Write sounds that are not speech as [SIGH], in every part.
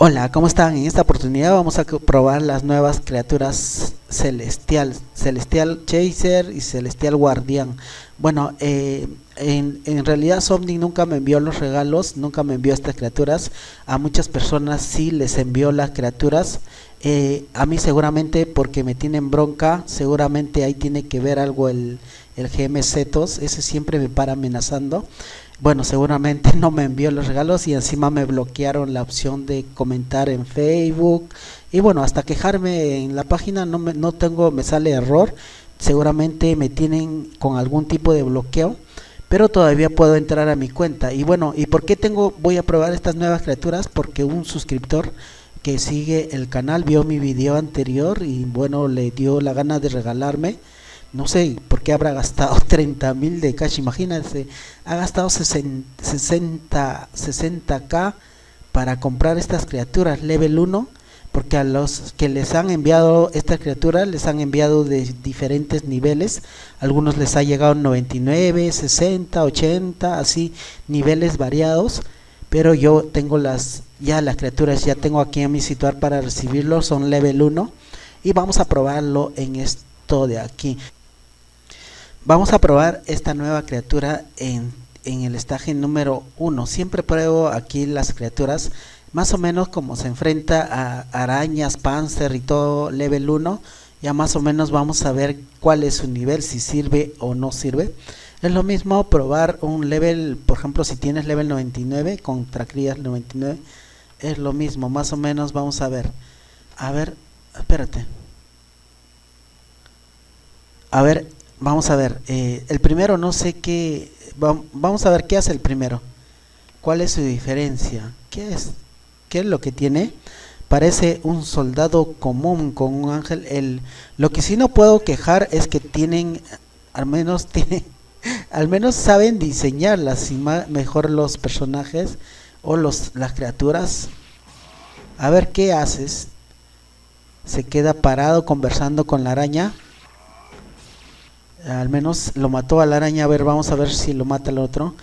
Hola, ¿cómo están? En esta oportunidad vamos a probar las nuevas criaturas celestial, celestial chaser y celestial guardián. Bueno, eh, en, en, realidad Somni nunca me envió los regalos, nunca me envió estas criaturas. A muchas personas sí les envió las criaturas. Eh, a mí seguramente porque me tienen bronca, seguramente ahí tiene que ver algo el, el GM Zetos, ese siempre me para amenazando. Bueno, seguramente [LAUGHS] no me envió los regalos y encima me bloquearon la opción de comentar en Facebook. Y bueno, hasta quejarme en la página no, me, no tengo, me sale error. Seguramente me tienen con algún tipo de bloqueo. Pero todavía puedo entrar a mi cuenta. Y bueno, ¿y por qué tengo, voy a probar estas nuevas criaturas? Porque un suscriptor que sigue el canal vio mi video anterior y bueno, le dio la gana de regalarme no sé por qué habrá gastado [LAUGHS] 30 mil de cash, imagínense, ha gastado 60, 60k para comprar estas criaturas level 1, porque a los que les han enviado estas criaturas les han enviado de diferentes niveles, algunos les ha llegado 99, 60, 80, así niveles variados, pero yo tengo las ya las criaturas ya tengo aquí en mi situar para recibirlo, son level 1 y vamos a probarlo en esto de aquí. Vamos a probar esta nueva criatura en, en el estaje número 1. Siempre pruebo aquí las criaturas más o menos como se enfrenta a arañas, panzer y todo level 1. Ya más o menos vamos a ver cuál es su nivel, si sirve o no sirve. Es lo mismo probar un level, por ejemplo, si tienes level 99 contra crías 99, es lo mismo, más o menos vamos a ver. A ver, espérate. A ver, Vamos a ver, eh, el primero no sé qué, vamos a ver qué hace el primero. ¿Cuál es su diferencia? ¿Qué es? ¿Qué es lo que tiene? Parece un soldado común con un ángel. El, lo que sí no puedo quejar es que tienen, al menos [LAUGHS] tienen, al menos saben diseñarlas y mejor los personajes o los, las criaturas. A ver qué haces. Se queda parado conversando con la araña al menos lo mató a la araña. A ver, vamos a ver si lo mata el otro.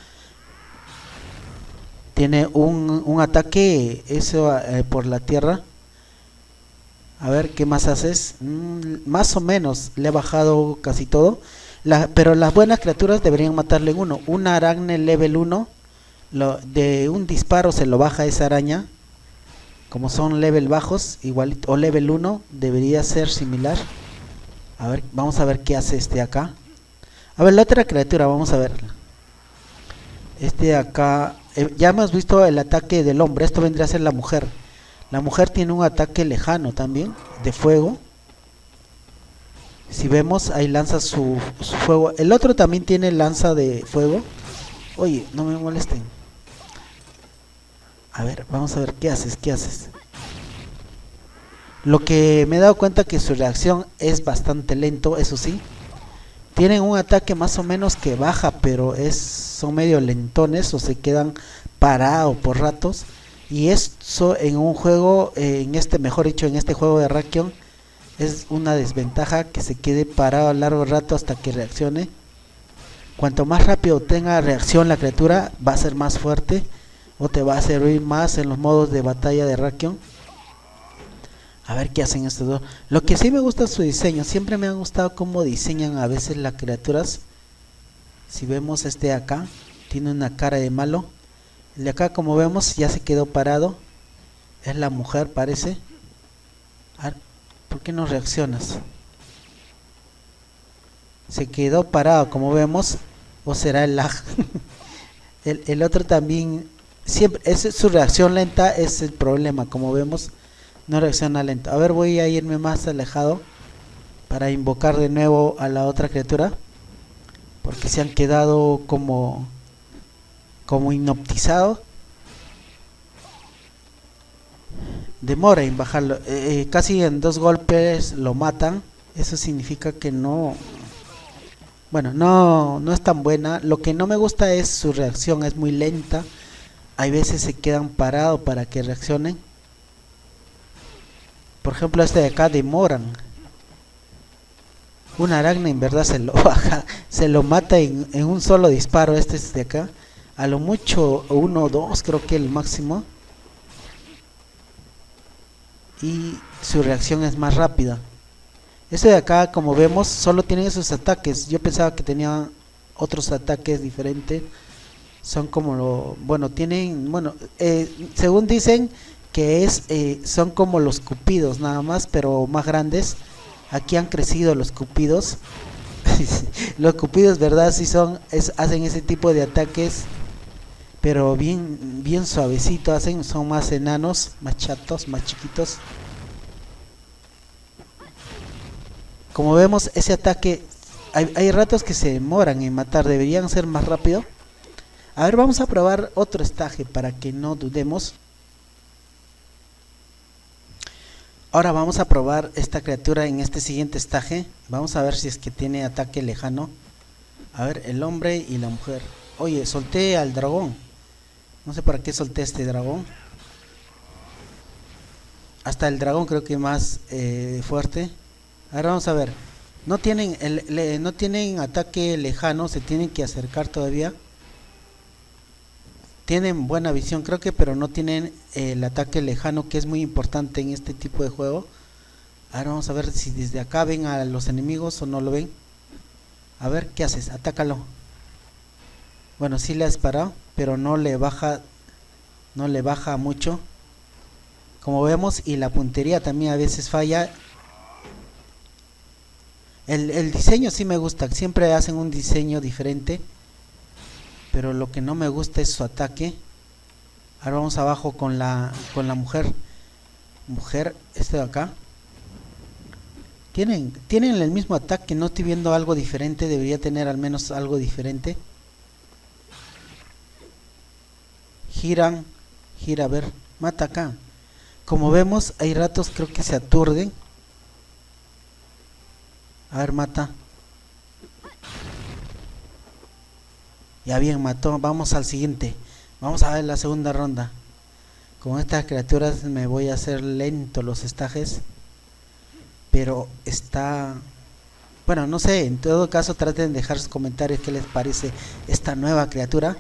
Tiene un, un ataque eso eh, por la tierra. A ver, ¿qué más haces? Mm, más o menos le ha bajado casi todo. La, pero las buenas criaturas deberían matarle uno. Una araña level 1. Lo, de un disparo se lo baja esa araña. Como son level bajos, igual o level 1, debería ser similar. A ver, vamos a ver qué hace este acá. A ver, la otra criatura, vamos a verla. Este acá, eh, ya hemos visto el ataque del hombre, esto vendría a ser la mujer. La mujer tiene un ataque lejano también, de fuego. Si vemos, ahí lanza su, su fuego. El otro también tiene lanza de fuego. Oye, no me molesten. A ver, vamos a ver qué haces, qué haces. Lo que me he dado cuenta que su reacción es bastante lento, eso sí. Tienen un ataque más o menos que baja, pero es son medio lentones o se quedan parados por ratos. Y eso en un juego, eh, en este, mejor dicho, en este juego de Rakion, es una desventaja que se quede parado a largo rato hasta que reaccione. Cuanto más rápido tenga reacción la criatura, va a ser más fuerte o te va a servir más en los modos de batalla de Rakion. A ver qué hacen estos dos. Lo que sí me gusta es su diseño. Siempre me ha gustado cómo diseñan a veces las criaturas. Si vemos este acá, tiene una cara de malo. El de acá, como vemos, ya se quedó parado. Es la mujer, parece. ¿por qué no reaccionas? Se quedó parado, como vemos. O será el lag. [LAUGHS] el, el otro también... Siempre, es, su reacción lenta es el problema, como vemos no reacciona lento. A ver, voy a irme más alejado para invocar de nuevo a la otra criatura. Porque se han quedado como como. Demora en bajarlo. Eh, eh, casi en dos golpes lo matan. Eso significa que no... Bueno, no, no es tan buena. Lo que no me gusta es su reacción. Es muy lenta. Hay veces se quedan parados para que reaccionen por ejemplo este de acá demoran una aragna en verdad se lo [LAUGHS] baja se lo mata en, un solo disparo este es de acá a lo mucho uno o dos creo que el máximo y su reacción es más rápida. Este de acá, como vemos, solo tiene esos ataques. Yo pensaba que tenía otros ataques diferentes. Son como lo... Bueno, tienen... Bueno, eh, según dicen que es eh, son como los cupidos nada más, pero más grandes. Aquí han crecido los cupidos. [LAUGHS] los cupidos, ¿verdad? Sí son... hacen ese tipo de ataques pero bien bien suavecito hacen son más enanos más chatos más chiquitos como vemos ese ataque hay, ratos que se demoran en matar deberían ser más rápido a ver vamos a probar otro estaje para que no dudemos ahora vamos a probar esta criatura en este siguiente estaje vamos a ver si es que tiene ataque lejano a ver el hombre y la mujer oye solté al dragón no sé para qué solté este dragón. Hasta el dragón creo que más eh, fuerte. Ahora vamos a ver. No tienen, no tienen ataque lejano, se tienen que acercar todavía. Tienen buena visión creo que, pero no tienen el ataque lejano que es muy importante en este tipo de juego. Ahora vamos a ver si desde acá ven a los enemigos o no lo ven. A ver, ¿qué haces? Atácalo. Bueno, sí le has parado pero no le baja no le baja mucho como vemos y la puntería también a veces falla el, el diseño sí me gusta siempre hacen un diseño diferente pero lo que no me gusta es su ataque ahora vamos abajo con la con la mujer mujer este de acá tienen tienen el mismo ataque no estoy viendo algo diferente debería tener al menos algo diferente giran, gira, a ver, mata acá. Como vemos, hay ratos creo que se aturden. A ver, mata. Ya bien, mató. Vamos al siguiente. Vamos a ver la segunda ronda. Con estas criaturas me voy a hacer lento los estajes. Pero está bueno, no sé, en todo caso traten de dejar sus comentarios qué les parece esta nueva criatura.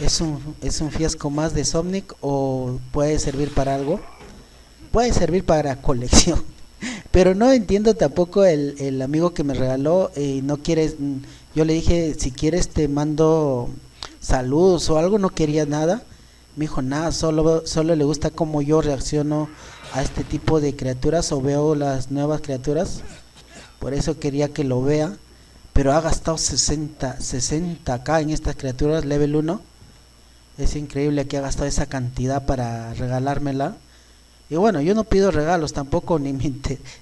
¿Es un, es un fiasco más de Somnic o puede servir para algo? Puede servir para colección. [LAUGHS] Pero no entiendo tampoco el, el amigo que me regaló y no quiere... Yo le dije, si quieres te mando saludos o algo, no quería nada. Me dijo, nada, solo, solo le gusta cómo yo reacciono a este tipo de criaturas o veo las nuevas criaturas. Por eso quería que lo vea pero ha gastado 60 60 acá en estas criaturas level 1 es increíble que ha gastado esa cantidad para regalármela. Y bueno yo no pido regalos tampoco [LAUGHS] ni me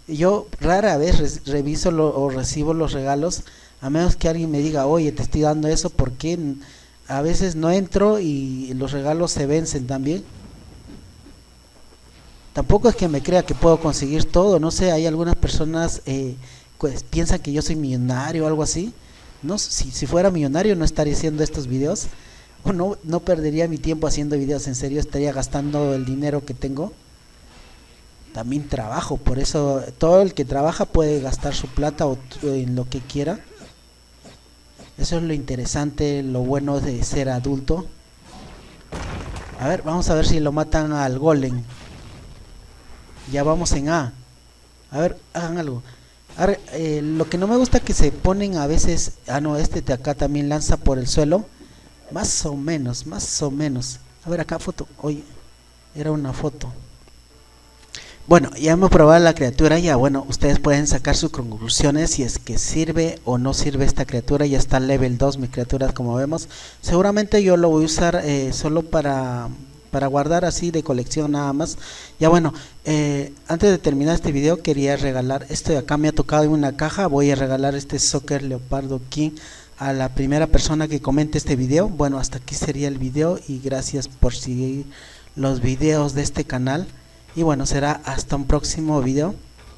yo rara vez reviso o recibo los regalos a menos que alguien me diga oye te estoy dando eso porque a veces no entro y los regalos se vencen también tampoco es que me crea que puedo conseguir todo no sé hay algunas personas eh, pues piensan que yo soy millonario o algo así. No, si, si fuera millonario no estaría haciendo estos videos. O no, no perdería mi tiempo haciendo videos, en serio estaría gastando el dinero que tengo. También trabajo, por eso todo el que trabaja puede gastar su plata o en lo que quiera. Eso es lo interesante, lo bueno de ser adulto. A ver, vamos a ver si lo matan al golem. Ya vamos en A. A ver, hagan algo. Eh, lo que no me gusta que se ponen a veces, ah no, este de acá también lanza por el suelo, más o menos, más o menos. A ver acá foto, oye, era una foto. Bueno, ya hemos probado la criatura, ya bueno, ustedes pueden sacar sus conclusiones si es que sirve o no sirve esta criatura, ya está level 2 mi criatura como vemos. Seguramente yo lo voy a usar eh, solo para para guardar así de colección nada más. Ya bueno eh, antes de terminar este video quería regalar esto de acá me ha tocado en una caja voy a regalar este soccer leopardo king a la primera persona que comente este video. Bueno hasta aquí sería el video y gracias por seguir los videos de este canal y bueno será hasta un próximo video